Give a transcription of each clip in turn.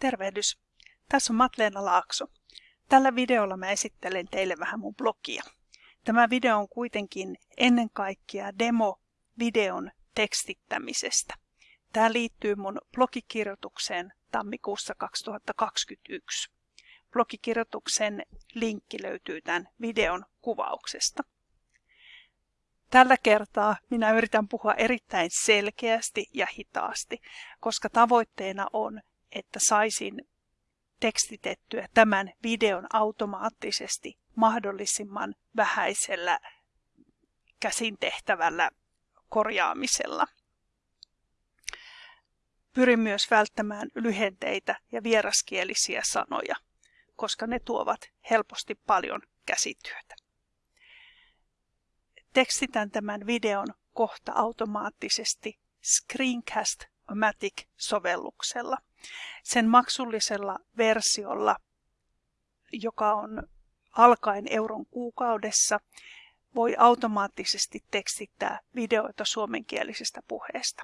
Tervehdys! Tässä on Matleena Laakso. Tällä videolla mä esittelen teille vähän mun blogia. Tämä video on kuitenkin ennen kaikkea demo videon tekstittämisestä. Tämä liittyy mun blogikirjoitukseen tammikuussa 2021. Blogikirjoituksen linkki löytyy tämän videon kuvauksesta. Tällä kertaa minä yritän puhua erittäin selkeästi ja hitaasti, koska tavoitteena on, että saisin tekstitettyä tämän videon automaattisesti mahdollisimman vähäisellä käsin tehtävällä korjaamisella. Pyrin myös välttämään lyhenteitä ja vieraskielisiä sanoja, koska ne tuovat helposti paljon käsityötä. Tekstitän tämän videon kohta automaattisesti Screencast-O-Matic-sovelluksella. Sen maksullisella versiolla, joka on alkaen euron kuukaudessa, voi automaattisesti tekstittää videoita suomenkielisestä puheesta.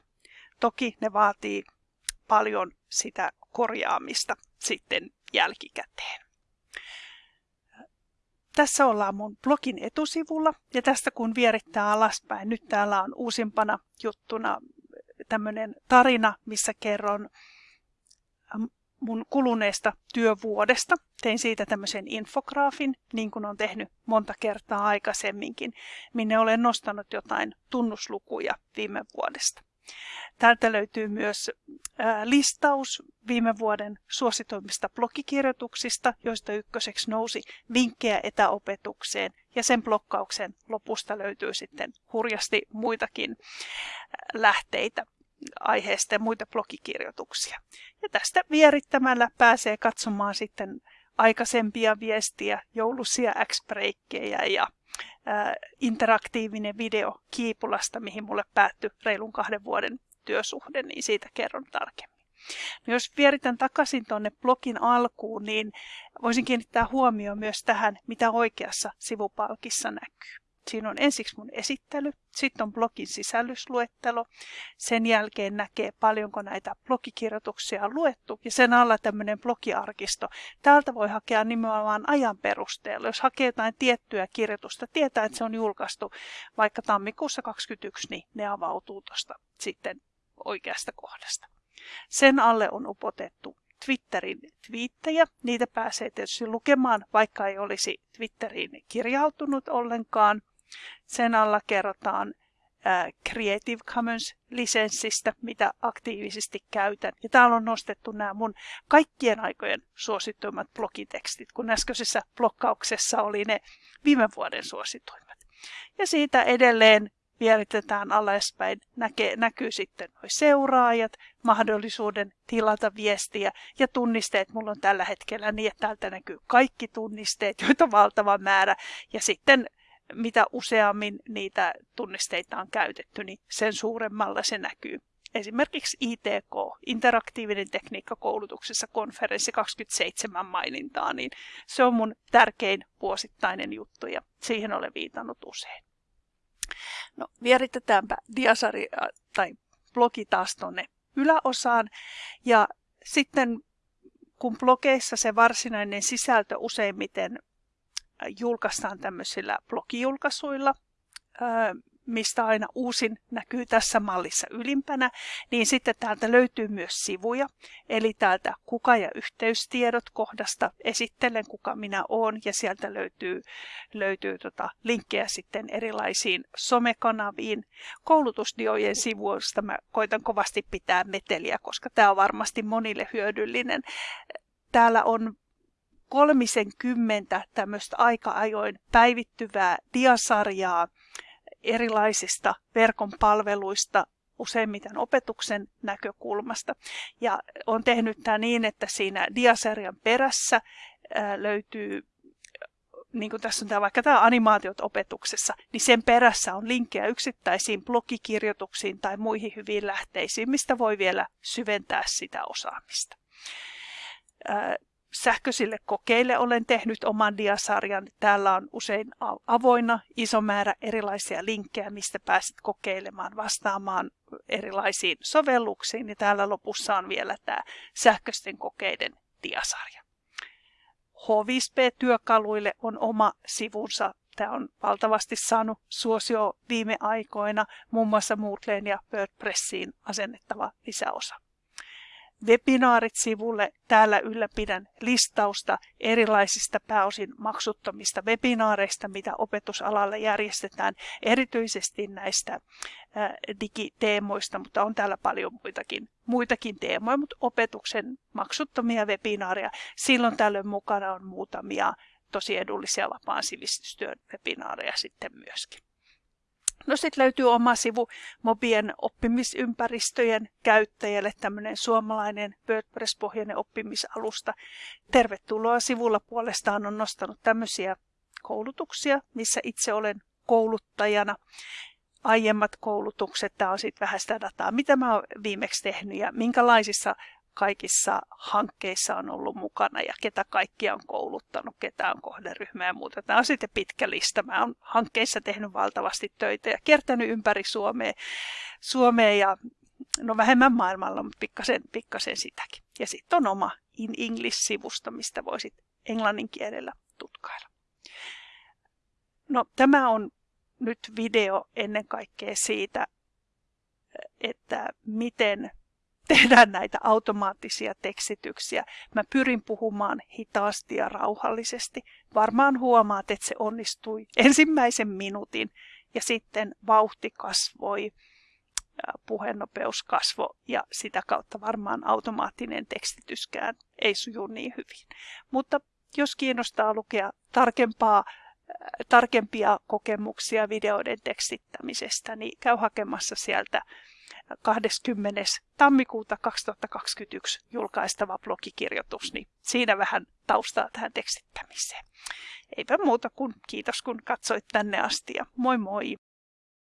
Toki ne vaatii paljon sitä korjaamista sitten jälkikäteen. Tässä ollaan mun blogin etusivulla ja tästä kun vierittää alaspäin, nyt täällä on uusimpana juttuna tämmöinen tarina, missä kerron mun kuluneesta työvuodesta. Tein siitä tämmöisen infograafin, niin kuin on tehnyt monta kertaa aikaisemminkin, minne olen nostanut jotain tunnuslukuja viime vuodesta. Täältä löytyy myös listaus viime vuoden suosituimmista blogikirjoituksista, joista ykköseksi nousi vinkkejä etäopetukseen ja sen blokkauksen lopusta löytyy sitten hurjasti muitakin lähteitä aiheesta ja muita blogikirjoituksia. Ja tästä vierittämällä pääsee katsomaan sitten aikaisempia viestiä, joulusia x ja ää, interaktiivinen video Kiipulasta, mihin mulle päättyi reilun kahden vuoden työsuhde, niin siitä kerron tarkemmin. No jos vieritän takaisin tuonne blogin alkuun, niin voisin kiinnittää huomioon myös tähän, mitä oikeassa sivupalkissa näkyy. Siinä on ensiksi mun esittely, sitten on blogin sisällysluettelo, sen jälkeen näkee paljonko näitä blogikirjoituksia on luettu ja sen alla tämmöinen blogiarkisto. Täältä voi hakea nimenomaan ajan perusteella. Jos hakee jotain tiettyä kirjoitusta, tietää, että se on julkaistu vaikka tammikuussa 2021, niin ne avautuu tuosta sitten oikeasta kohdasta. Sen alle on upotettu Twitterin twiittejä. Niitä pääsee tietysti lukemaan, vaikka ei olisi Twitteriin kirjautunut ollenkaan. Sen alla kerrotaan Creative Commons-lisenssistä, mitä aktiivisesti käytän. Ja täällä on nostettu nämä mun kaikkien aikojen suosituimmat blogitekstit, kun äskeisessä blokkauksessa oli ne viime vuoden suosituimmat. Ja siitä edelleen vieritetään alaspäin, näkee, näkyy sitten nuo seuraajat, mahdollisuuden tilata viestiä ja tunnisteet. Mulla on tällä hetkellä niin, että täältä näkyy kaikki tunnisteet, joita on valtava määrä. Ja sitten mitä useammin niitä tunnisteita on käytetty, niin sen suuremmalla se näkyy. Esimerkiksi ITK, interaktiivinen tekniikka koulutuksessa konferenssi 27 mainintaa, niin se on mun tärkein vuosittainen juttu ja siihen olen viitannut usein. No, vieritetäänpä diasari tai blogi taas tuonne yläosaan ja sitten kun blogeissa se varsinainen sisältö useimmiten julkaistaan tämmöisillä blogijulkaisuilla, mistä aina uusin näkyy tässä mallissa ylimpänä, niin sitten täältä löytyy myös sivuja. Eli täältä kuka ja yhteystiedot kohdasta esittelen kuka minä olen ja sieltä löytyy, löytyy tota linkkejä sitten erilaisiin somekanaviin. Koulutusdiojen sivuista mä koitan kovasti pitää meteliä, koska tämä on varmasti monille hyödyllinen. Täällä on kolmisen kymmentä tämmöistä aika-ajoin päivittyvää diasarjaa erilaisista verkon palveluista, useimmiten opetuksen näkökulmasta. Ja on tehnyt tämä niin, että siinä diasarjan perässä löytyy niin kuin tässä on tämä, vaikka tämä animaatiot opetuksessa, niin sen perässä on linkkejä yksittäisiin blogikirjoituksiin tai muihin hyviin lähteisiin, mistä voi vielä syventää sitä osaamista. Sähköisille kokeille olen tehnyt oman diasarjan. Täällä on usein avoinna iso määrä erilaisia linkkejä, mistä pääset kokeilemaan, vastaamaan erilaisiin sovelluksiin. Ja täällä lopussa on vielä tämä sähköisten kokeiden diasarja. H5P-työkaluille on oma sivunsa. Tämä on valtavasti saanut suosio viime aikoina, muun muassa Moodleen ja WordPressiin asennettava lisäosa. Webinaarit-sivulle täällä ylläpidän listausta erilaisista pääosin maksuttomista webinaareista, mitä opetusalalle järjestetään, erityisesti näistä digiteemoista, mutta on täällä paljon muitakin, muitakin teemoja, mutta opetuksen maksuttomia webinaareja. Silloin tällöin mukana on muutamia tosi edullisia vapaan sivistystyön webinaareja sitten myöskin. No sitten löytyy oma sivu Mobien oppimisympäristöjen käyttäjälle, tämmöinen suomalainen WordPress-pohjainen oppimisalusta. Tervetuloa sivulla puolestaan on nostanut tämmöisiä koulutuksia, missä itse olen kouluttajana. Aiemmat koulutukset, tämä on sitten vähän sitä dataa, mitä mä oon viimeksi tehnyt ja minkälaisissa kaikissa hankkeissa on ollut mukana ja ketä kaikkia on kouluttanut, ketä on kohderyhmä ja muuta. Tämä on sitten pitkä lista. Mä oon hankkeissa tehnyt valtavasti töitä ja kiertänyt ympäri Suomea, Suomea ja no vähemmän maailmalla, mutta pikkasen, pikkasen sitäkin. Ja sitten on oma In English-sivusto, mistä voisit englannin kielellä tutkailla. No tämä on nyt video ennen kaikkea siitä, että miten tehdään näitä automaattisia tekstityksiä. Mä pyrin puhumaan hitaasti ja rauhallisesti. Varmaan huomaat, että se onnistui ensimmäisen minuutin ja sitten vauhti kasvoi, puhenopeus kasvoi ja sitä kautta varmaan automaattinen tekstityskään ei suju niin hyvin. Mutta jos kiinnostaa lukea tarkempaa tarkempia kokemuksia videoiden tekstittämisestä, niin käy hakemassa sieltä 20. tammikuuta 2021 julkaistava blogikirjoitus, niin siinä vähän taustaa tähän tekstittämiseen. Eipä muuta kuin kiitos kun katsoit tänne asti ja moi moi!